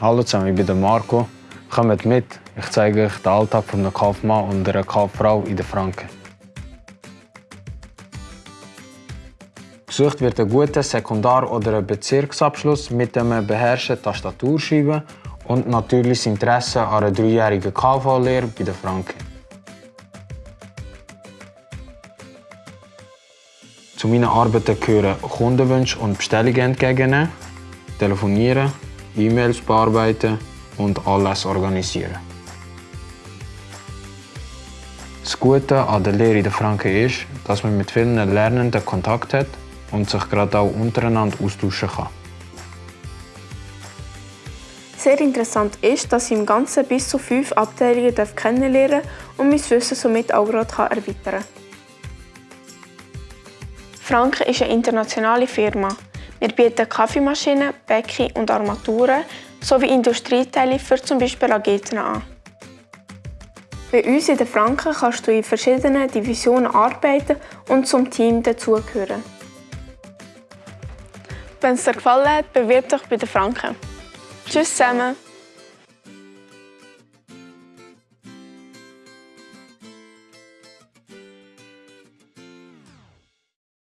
Hallo zusammen, ich bin der Marco. Kommt mit, ich zeige euch den Alltag eines Kaufmann und einer Kauffrau in den Franken. Gesucht wird ein guter Sekundar- oder ein Bezirksabschluss mit einem beherrschten Tastaturschreiben und natürlich das Interesse an einer dreijährigen KV-Lehre bei den Franken. Zu meinen Arbeiten gehören Kundenwünsche und Bestellungen entgegennehmen, telefonieren, E-Mails bearbeiten und alles organisieren. Das Gute an der Lehre in den Franken ist, dass man mit vielen Lernenden Kontakt hat und sich gerade auch untereinander austauschen kann. Sehr interessant ist, dass ich im Ganzen bis zu fünf Abteilungen kennenlernen und mein Wissen somit auch gerade erweitern kann. Franken ist eine internationale Firma. Wir bieten Kaffeemaschinen, Becken und Armaturen sowie Industrieteile für zum Beispiel Raketen an. Bei uns in den Franken kannst du in verschiedenen Divisionen arbeiten und zum Team dazugehören. Wenn es dir gefallen hat, bewirb dich bei den Franken. Tschüss zusammen!